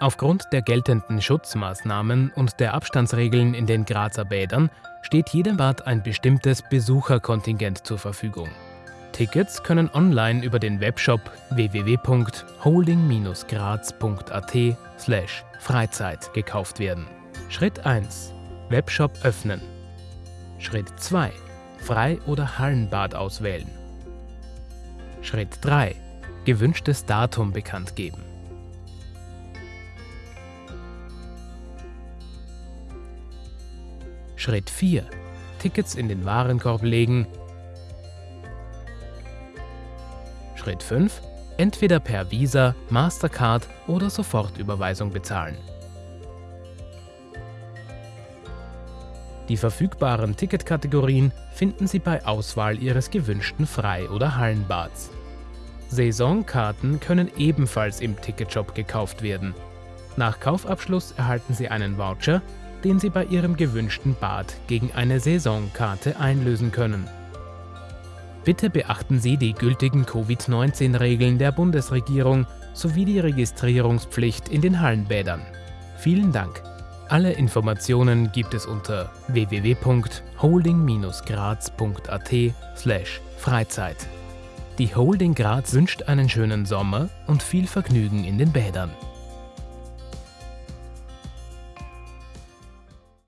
Aufgrund der geltenden Schutzmaßnahmen und der Abstandsregeln in den Grazer Bädern steht jedem Bad ein bestimmtes Besucherkontingent zur Verfügung. Tickets können online über den Webshop www.holding-graz.at Freizeit gekauft werden. Schritt 1. Webshop öffnen. Schritt 2. Frei- oder Hallenbad auswählen. Schritt 3. Gewünschtes Datum bekannt geben. Schritt 4. Tickets in den Warenkorb legen. Schritt 5. Entweder per Visa, Mastercard oder Sofortüberweisung bezahlen. Die verfügbaren Ticketkategorien finden Sie bei Auswahl Ihres gewünschten Frei- oder Hallenbads. Saisonkarten können ebenfalls im Ticketshop gekauft werden. Nach Kaufabschluss erhalten Sie einen Voucher, den Sie bei Ihrem gewünschten Bad gegen eine Saisonkarte einlösen können. Bitte beachten Sie die gültigen Covid-19-Regeln der Bundesregierung sowie die Registrierungspflicht in den Hallenbädern. Vielen Dank. Alle Informationen gibt es unter www.holding-graz.at/freizeit. Die Holding Graz wünscht einen schönen Sommer und viel Vergnügen in den Bädern.